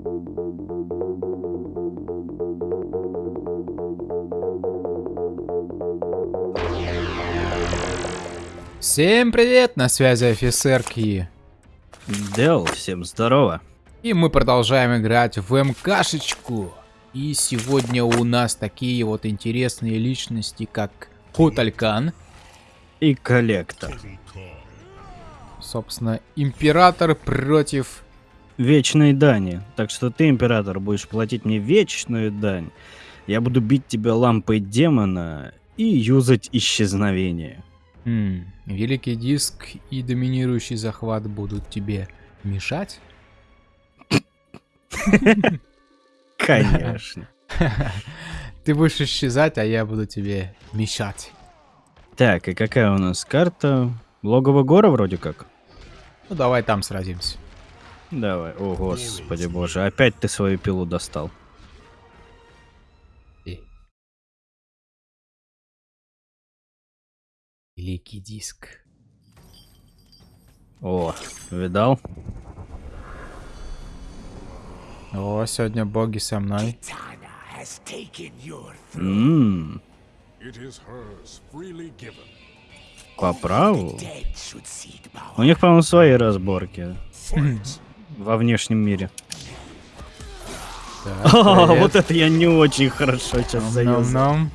Всем привет, на связи офицер Ки. Дел, всем здорово. И мы продолжаем играть в МКшечку. И сегодня у нас такие вот интересные личности, как Куталькан. И коллектор. Собственно, Император против... Вечной дани. Так что ты, Император, будешь платить мне вечную дань. Я буду бить тебя лампой демона и юзать исчезновение. Хм, великий диск и доминирующий захват будут тебе мешать? Конечно. Ты будешь исчезать, а я буду тебе мешать. Так, и какая у нас карта? Логово гора вроде как? Ну давай там сразимся. Давай. О, господи боже, опять ты свою пилу достал. И. Великий диск. О, видал? О, сегодня боги со мной. Ммм, по праву. У них, по-моему, свои разборки во внешнем мире. Так, привет. вот это я не очень хорошо сейчас заюзал. Ном-ном.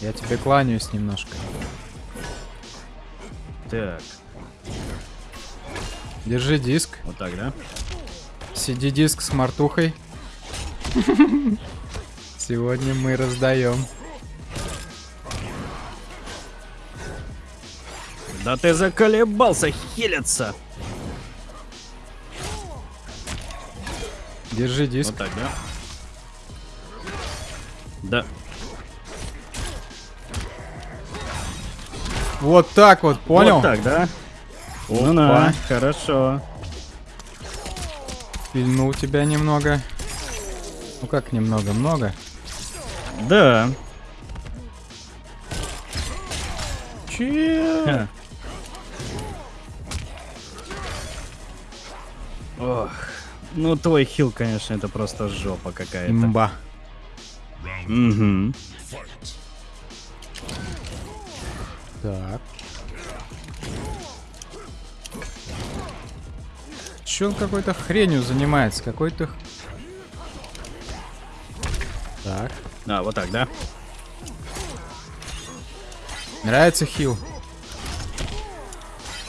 Я тебе кланяюсь немножко. Так, Держи диск. вот так, да? Сиди диск с мартухой. Сегодня мы раздаем. Да ты заколебался хилиться. Держи диск. Вот так, да? Да. Вот так вот, понял? Вот так, да? Ну на, хорошо. Пильнул тебя немного. Ну как немного, много? Да. Че? Ох. Ну, твой хил, конечно, это просто жопа какая-то. Имба. Угу. Так. Че он какой-то хренью занимается? Какой-то... Так. А, вот так, да? Нравится хил?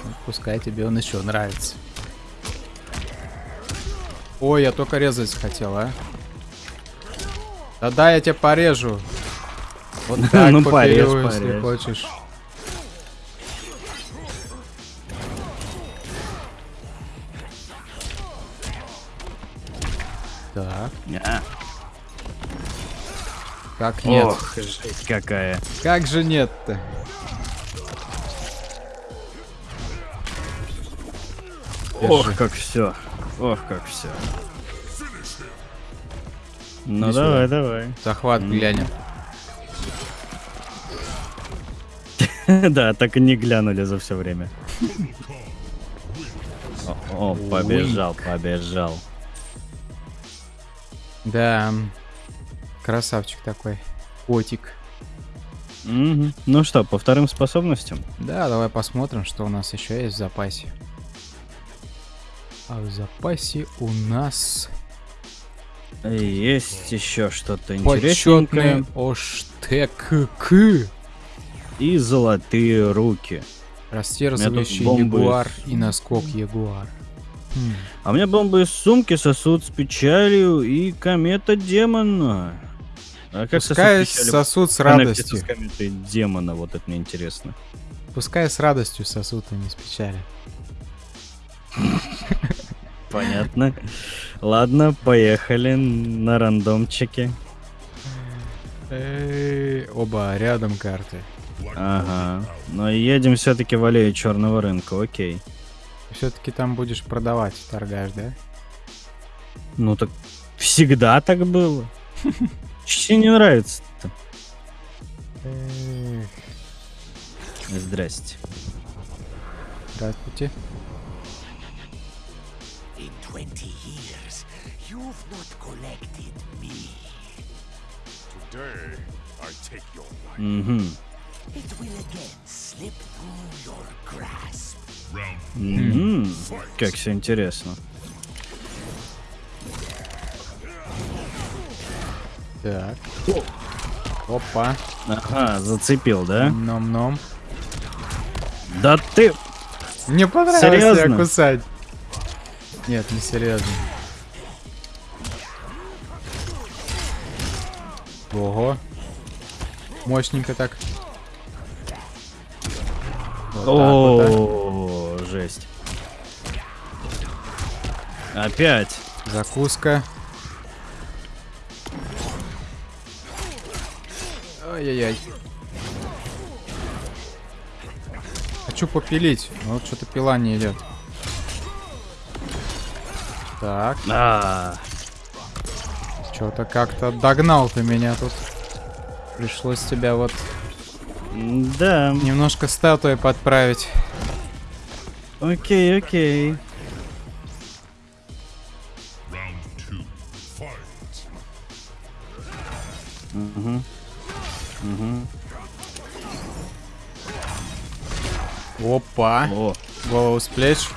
Ну, Пускай тебе он еще нравится. Ой, я только резать хотел, а. Да-да, я тебя порежу. Вот так Ну, поперёю, порежь, если порежь. хочешь. Так, А. как нет? Ох, жесть какая. Как же нет-то? Ох, как все. Ох, как все. Ну Иди давай, давай. Захват глянем. Да, так и не глянули за все время. О, о, побежал, побежал. Да. Красавчик такой. Котик. Мгм. Ну что, по вторым способностям? Да, давай посмотрим, что у нас еще есть в запасе. А в запасе у нас Есть еще что-то почетный интересненькое. оштек И золотые руки. Растерзывающий ягуар с- и наскок ягуар. Хм, А у меня бомбы из сумки, сосуд с печалью и комета демона. А как Пускай сосуд сосуд с радостью. с кометой демона, вот это мне интересно. Пускай с радостью сосуд, а не с печали. Понятно. Ладно, поехали на рандомчике. Эй, оба рядом карты. Ага. Но едем все-таки в аллею черного рынка, окей. Все-таки там будешь продавать, торгаш, да? Ну так всегда так было. Тебе не нравится-то? Здрасте. Здравствуйте. Not collected me. Today, I take your life. Угу. It will again slip through your grasp. Угу. Как все интересно. Так. Опа. Ага, зацепил, да? Ном-ном. Да ты... Мне понравилось Серьезно? тебя кусать. Нет, не серьезно. Ого. Мощненько так. Вот так вот, а. О, жесть. Опять. Закуска. Ай-яй-яй. Хочу попилить, но вот что-то пила не идет. Так, А, что-то как-то догнал ты меня тут. Пришлось тебя вот да. немножко статуей подправить. Окей, окей. Угу. Угу. Опа. О, Голову с плеч.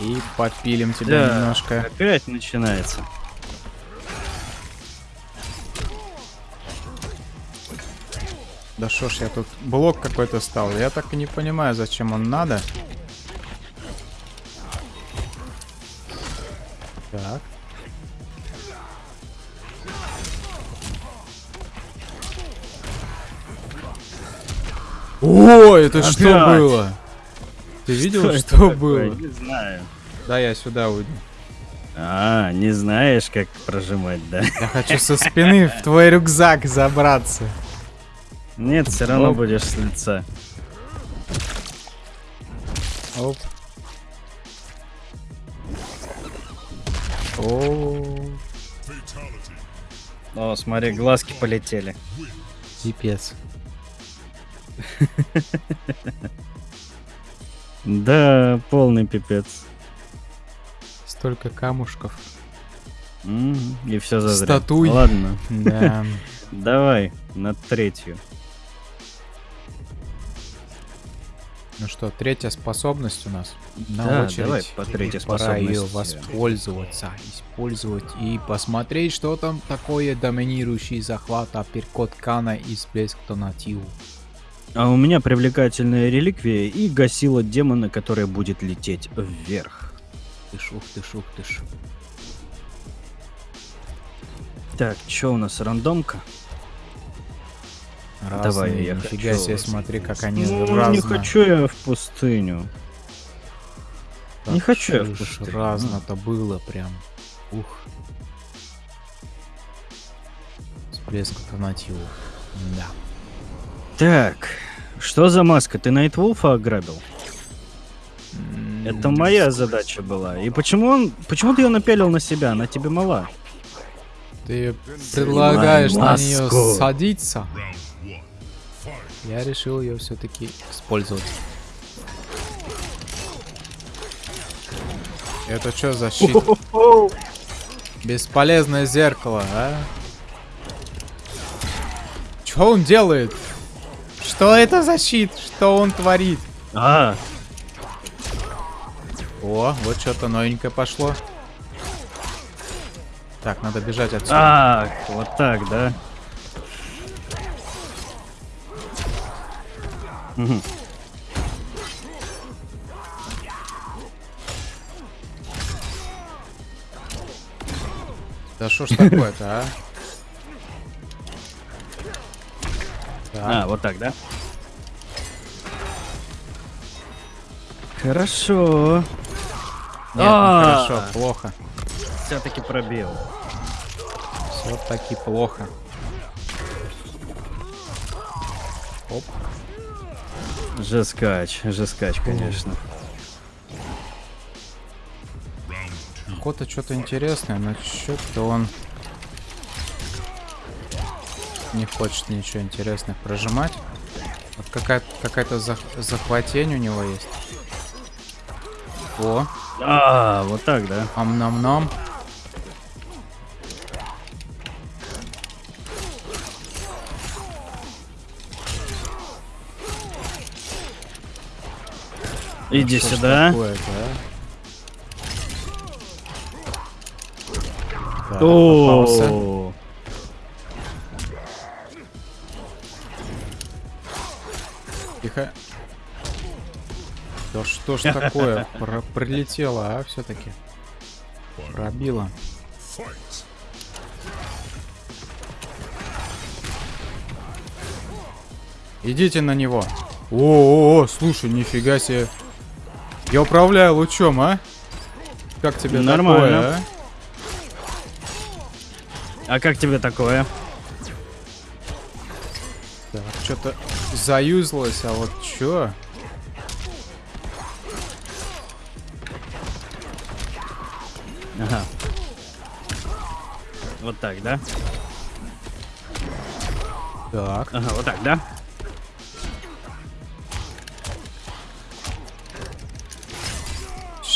И подпилим тебя да. немножко. Опять начинается. Да шо ж я тут блок какой-то стал. Я так и не понимаю, зачем он надо. Так. О, это что Опять? было? Ты видел, это что, такое? было? Не знаю. Да, я сюда уйду. А, не знаешь, как прожимать, да? Я хочу со спины в твой рюкзак забраться. Нет, все равно Оп. будешь с лица. Оп. О, О, смотри, глазки полетели. пипец. Да, полный пипец. Столько камушков. И все зазря. Статуй. Ладно, Да. давай на третью. Ну что, третья способность у нас на Да, очередь. давай по третьей Пора ее воспользоваться, использовать и посмотреть, что там такое доминирующий захват апперкот Кана и всплеск Тонативу. А у меня привлекательная реликвия и гасила демона, которая будет лететь вверх. Тыш, ух ты, ух ты. Так, что у нас, рандомка? Разные, Давай, я нифига хочу- себе, смотри, как они Ну, разные. не хочу я в пустыню. не хочу я в пустыню. Разно-то было прям. Ух. Всплеск Тонативу. Да. Так, что за маска? Ты Найтвулфа ограбил? Это моя задача была. И почему он... Почему ты ее напялил на себя? Она тебе мала. Ты предлагаешь на маску. нее садиться? Я решил ее все-таки использовать. Это что за щит? Бесполезное зеркало, а? Что он делает? Что это за щит? Что он творит? А, О, вот что-то новенькое пошло. Так, надо бежать отсюда. а, вот так, да? Да что ж такое-то, а? А, вот так, да? Хорошо. нет, не а. хорошо, плохо. Все-таки пробил. Все-таки плохо. Оп. Жескач, жескач, конечно. Кота что-то интересное, но что-то он не хочет ничего интересных прожимать. Вот какая- какая-то зах- захватень у него есть. О, А, вот так, да? ам-нам-нам. Иди ж сюда. а? Так, попался. О, Тихо. Да что ж такое? Про- прилетело, а, все-таки. Пробило. Идите на него. О, -о, -о слушай, нифига себе. Я управляю лучом, а? Как тебе Нормально. такое, а? а как тебе такое? Так, что-то заюзалось, а вот чё? Ага. Вот так, да? Так, Ага, вот так, да?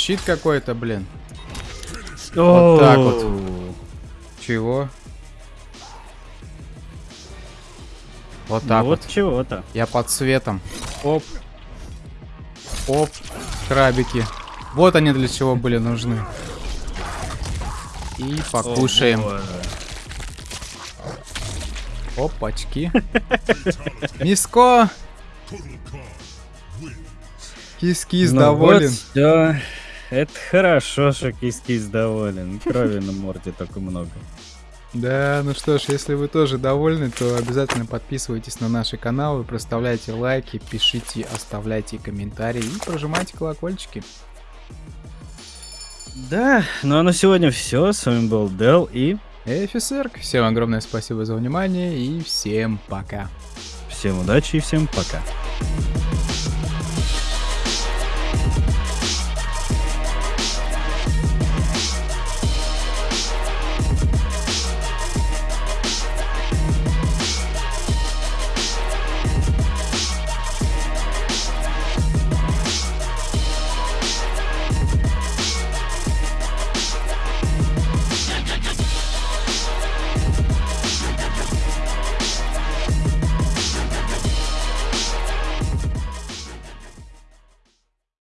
Щит какой-то, блин. Вот так вот. Чего? Вот так вот вот. чего-то. Я под светом. Оп. Оп. Крабики. Вот они для чего были нужны. И покушаем. Опачки. Миско. Кис-кис Ну доволен. Вот всё. Это хорошо, что кис-кис доволен. Крови на морде только много. Да, ну что ж, если вы тоже довольны, то обязательно подписывайтесь на наши каналы, проставляйте лайки, пишите, оставляйте комментарии и прожимайте колокольчики. Да, ну а на сегодня все. С вами был Дел и Эфисерк, всем огромное спасибо за внимание и всем пока. всем удачи и всем пока.